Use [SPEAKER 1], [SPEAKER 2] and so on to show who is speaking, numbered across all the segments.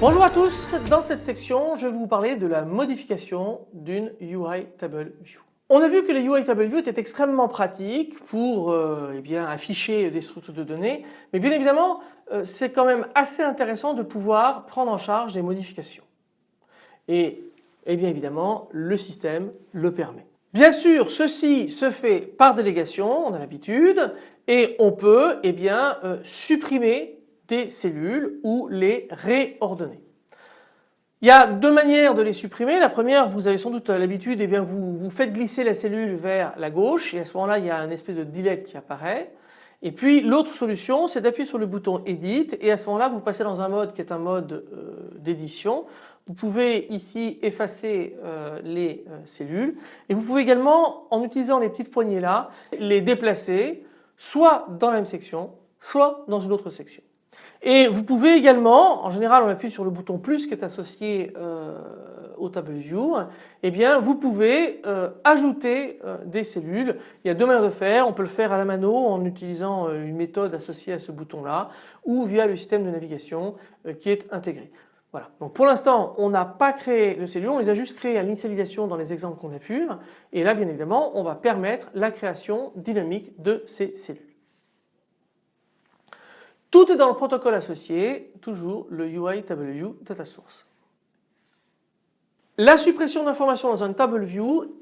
[SPEAKER 1] Bonjour à tous, dans cette section je vais vous parler de la modification d'une UI Table View. On a vu que les UI Table View étaient extrêmement pratiques pour euh, eh afficher des structures de données mais bien évidemment euh, c'est quand même assez intéressant de pouvoir prendre en charge des modifications et, et bien évidemment le système le permet. Bien sûr ceci se fait par délégation, on a l'habitude et on peut eh euh, supprimer des cellules ou les réordonner. Il y a deux manières de les supprimer. La première, vous avez sans doute l'habitude, eh bien vous, vous faites glisser la cellule vers la gauche et à ce moment-là il y a un espèce de delete qui apparaît. Et puis l'autre solution c'est d'appuyer sur le bouton Edit et à ce moment-là vous passez dans un mode qui est un mode euh, d'édition. Vous pouvez ici effacer euh, les euh, cellules et vous pouvez également en utilisant les petites poignées là les déplacer soit dans la même section soit dans une autre section. Et vous pouvez également, en général on appuie sur le bouton plus qui est associé euh, au Table View, eh bien vous pouvez euh, ajouter euh, des cellules. Il y a deux manières de faire, on peut le faire à la mano en utilisant une méthode associée à ce bouton là ou via le système de navigation qui est intégré. Voilà. Donc pour l'instant on n'a pas créé de cellules, on les a juste créées à l'initialisation dans les exemples qu'on a vus et là bien évidemment on va permettre la création dynamique de ces cellules. Tout est dans le protocole associé, toujours le UI TableView Data Source. La suppression d'informations dans un TableView,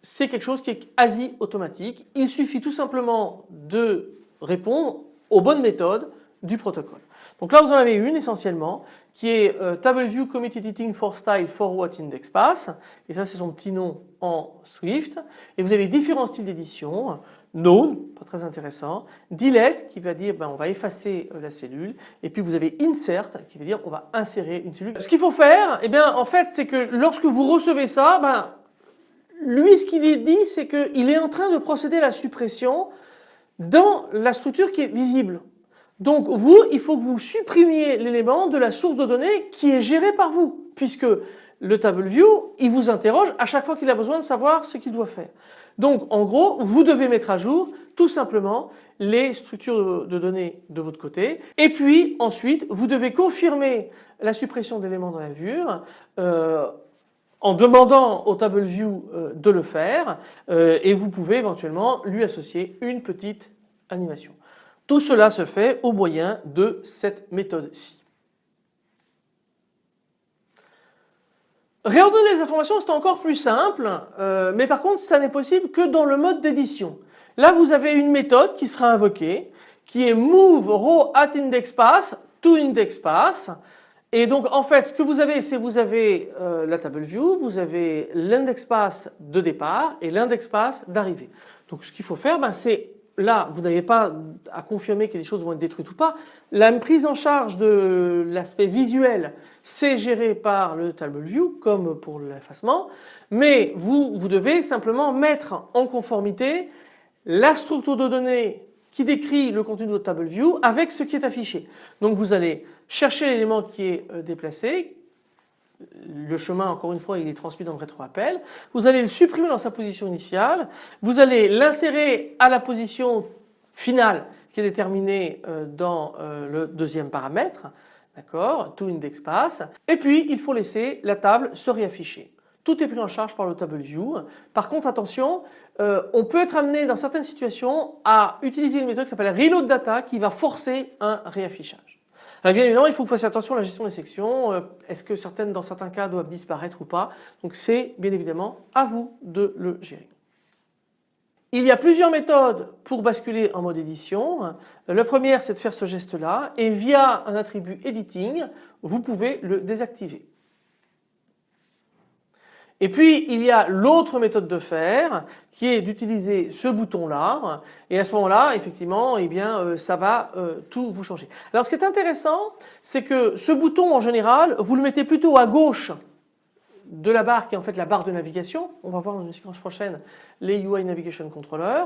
[SPEAKER 1] c'est quelque chose qui est quasi automatique. Il suffit tout simplement de répondre aux bonnes méthodes du protocole. Donc là vous en avez une essentiellement qui est euh, TableView Commit Editing for Style for What Index Pass. Et ça c'est son petit nom en Swift. Et vous avez différents styles d'édition. Known, pas très intéressant, Delete qui va dire ben, on va effacer euh, la cellule. Et puis vous avez Insert qui veut dire on va insérer une cellule. Ce qu'il faut faire eh bien en fait c'est que lorsque vous recevez ça ben, lui ce qu'il dit c'est qu'il est en train de procéder à la suppression dans la structure qui est visible. Donc vous, il faut que vous supprimiez l'élément de la source de données qui est gérée par vous puisque le TableView, il vous interroge à chaque fois qu'il a besoin de savoir ce qu'il doit faire. Donc en gros, vous devez mettre à jour tout simplement les structures de données de votre côté et puis ensuite vous devez confirmer la suppression d'éléments dans la vue euh, en demandant au TableView euh, de le faire euh, et vous pouvez éventuellement lui associer une petite animation. Tout cela se fait au moyen de cette méthode-ci. Réordonner les informations c'est encore plus simple euh, mais par contre ça n'est possible que dans le mode d'édition. Là vous avez une méthode qui sera invoquée qui est move row at index pass to index pass et donc en fait ce que vous avez c'est vous avez euh, la table view, vous avez l'index pass de départ et l'index pass d'arrivée. Donc ce qu'il faut faire ben, c'est là vous n'avez pas à confirmer que les choses vont être détruites ou pas. La prise en charge de l'aspect visuel c'est géré par le TableView comme pour l'effacement mais vous, vous devez simplement mettre en conformité la structure de données qui décrit le contenu de votre TableView avec ce qui est affiché. Donc vous allez chercher l'élément qui est euh, déplacé, le chemin encore une fois il est transmis dans le rétroappel, vous allez le supprimer dans sa position initiale, vous allez l'insérer à la position finale qui est déterminée euh, dans euh, le deuxième paramètre, d'accord, to index pass, et puis il faut laisser la table se réafficher. Tout est pris en charge par le table view. Par contre attention, euh, on peut être amené dans certaines situations à utiliser une méthode qui s'appelle reload data qui va forcer un réaffichage bien évidemment, il faut que vous fassiez attention à la gestion des sections. Euh, est-ce que certaines, dans certains cas, doivent disparaître ou pas? Donc c'est bien évidemment à vous de le gérer. Il y a plusieurs méthodes pour basculer en mode édition. La première, c'est de faire ce geste-là et via un attribut editing, vous pouvez le désactiver. Et puis il y a l'autre méthode de faire qui est d'utiliser ce bouton là et à ce moment-là effectivement eh bien euh, ça va euh, tout vous changer. Alors ce qui est intéressant c'est que ce bouton en général vous le mettez plutôt à gauche de la barre qui est en fait la barre de navigation. On va voir dans une séquence prochaine les UI Navigation Controller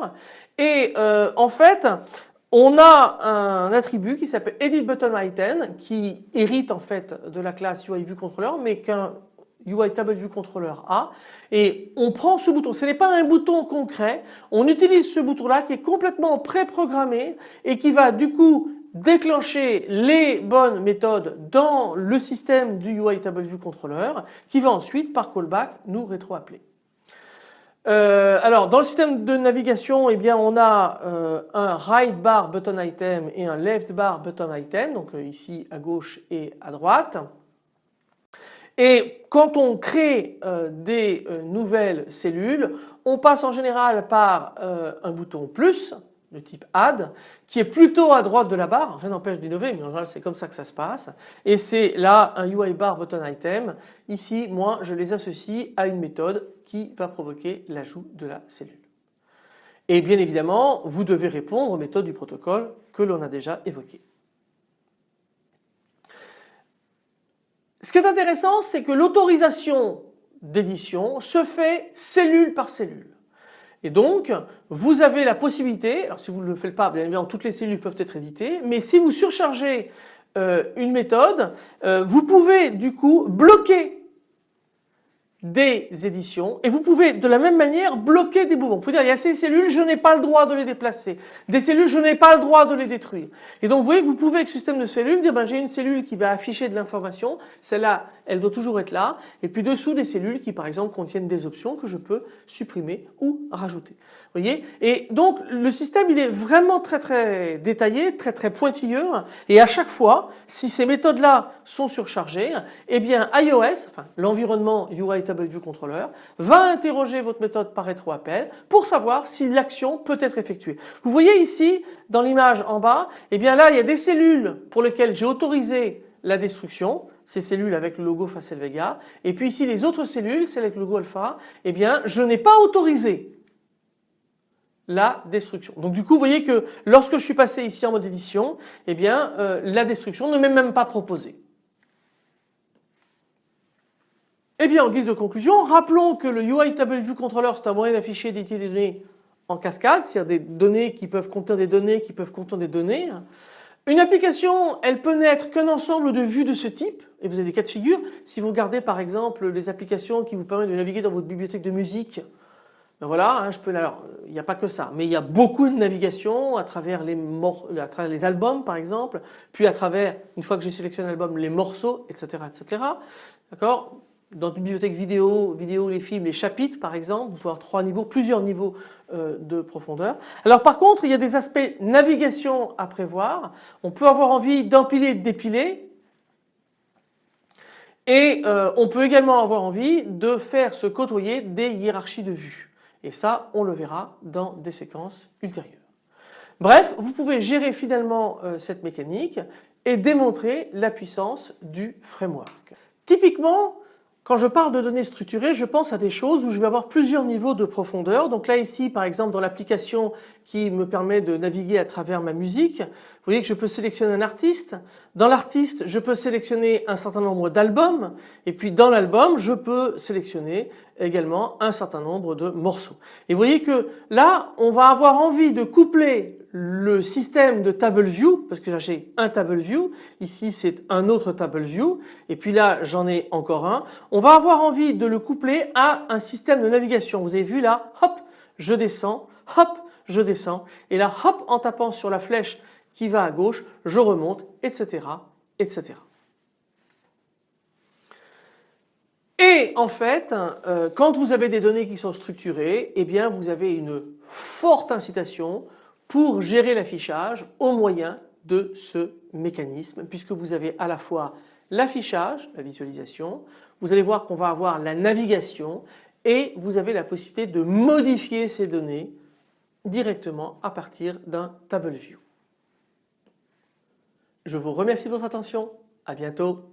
[SPEAKER 1] et euh, en fait on a un attribut qui s'appelle edit qui hérite en fait de la classe UI controller mais qu'un UI view controller a et on prend ce bouton, ce n'est pas un bouton concret, on utilise ce bouton là qui est complètement préprogrammé et qui va du coup déclencher les bonnes méthodes dans le système du UI view controller qui va ensuite par callback nous rétro-appeler. Euh, alors dans le système de navigation eh bien on a euh, un right bar button item et un left bar button item donc euh, ici à gauche et à droite. Et quand on crée des nouvelles cellules on passe en général par un bouton plus de type add qui est plutôt à droite de la barre, rien n'empêche d'innover mais en général c'est comme ça que ça se passe et c'est là un UI bar button item, ici moi je les associe à une méthode qui va provoquer l'ajout de la cellule. Et bien évidemment vous devez répondre aux méthodes du protocole que l'on a déjà évoquées. Ce qui est intéressant c'est que l'autorisation d'édition se fait cellule par cellule. Et donc vous avez la possibilité, alors si vous ne le faites pas bien évidemment toutes les cellules peuvent être éditées, mais si vous surchargez euh, une méthode, euh, vous pouvez du coup bloquer des éditions et vous pouvez de la même manière bloquer des mouvements. Vous pouvez dire il y a ces cellules, je n'ai pas le droit de les déplacer. Des cellules, je n'ai pas le droit de les détruire. Et donc vous voyez que vous pouvez avec ce système de cellules dire ben, j'ai une cellule qui va afficher de l'information, celle-là elle doit toujours être là et puis dessous des cellules qui par exemple contiennent des options que je peux supprimer ou rajouter. Vous voyez? Et donc le système il est vraiment très très détaillé, très très pointilleux et à chaque fois si ces méthodes là sont surchargées, eh bien iOS, enfin l'environnement UI View Controller va interroger votre méthode par rétro-appel pour savoir si l'action peut être effectuée. Vous voyez ici dans l'image en bas, eh bien là il y a des cellules pour lesquelles j'ai autorisé la destruction, ces cellules avec le logo Facel Vega, et puis ici les autres cellules, celles avec le logo alpha, eh bien je n'ai pas autorisé la destruction. Donc du coup vous voyez que lorsque je suis passé ici en mode édition, eh bien euh, la destruction ne m'est même pas proposée. Eh bien en guise de conclusion, rappelons que le UI Table View Controller c'est un moyen d'afficher des données en cascade, c'est-à-dire des données qui peuvent contenir des données qui peuvent contenir des données. Une application, elle peut n'être qu'un ensemble de vues de ce type, et vous avez des cas de figure. Si vous regardez par exemple les applications qui vous permettent de naviguer dans votre bibliothèque de musique, ben voilà, hein, je peux, alors il n'y a pas que ça, mais il y a beaucoup de navigation à travers les, à travers les albums par exemple, puis à travers, une fois que j'ai sélectionné l'album, les morceaux, etc. etc. D'accord? Dans une bibliothèque vidéo, vidéo, les films, les chapitres par exemple, vous pouvez avoir trois niveaux, plusieurs niveaux euh, de profondeur. Alors par contre il y a des aspects navigation à prévoir. On peut avoir envie d'empiler de dépiler et euh, on peut également avoir envie de faire se côtoyer des hiérarchies de vues. Et ça on le verra dans des séquences ultérieures. Bref, vous pouvez gérer finalement euh, cette mécanique et démontrer la puissance du framework. Typiquement, quand je parle de données structurées, je pense à des choses où je vais avoir plusieurs niveaux de profondeur. Donc là ici par exemple dans l'application qui me permet de naviguer à travers ma musique, vous voyez que je peux sélectionner un artiste. Dans l'artiste je peux sélectionner un certain nombre d'albums et puis dans l'album je peux sélectionner également un certain nombre de morceaux. Et vous voyez que là on va avoir envie de coupler le système de table view parce que j'ai un table view. Ici c'est un autre table view. Et puis là j'en ai encore un. On va avoir envie de le coupler à un système de navigation. Vous avez vu là hop je descends hop je descends. Et là hop en tapant sur la flèche qui va à gauche je remonte etc etc et en fait euh, quand vous avez des données qui sont structurées eh bien vous avez une forte incitation pour gérer l'affichage au moyen de ce mécanisme puisque vous avez à la fois l'affichage, la visualisation, vous allez voir qu'on va avoir la navigation et vous avez la possibilité de modifier ces données directement à partir d'un table view. Je vous remercie de votre attention, à bientôt.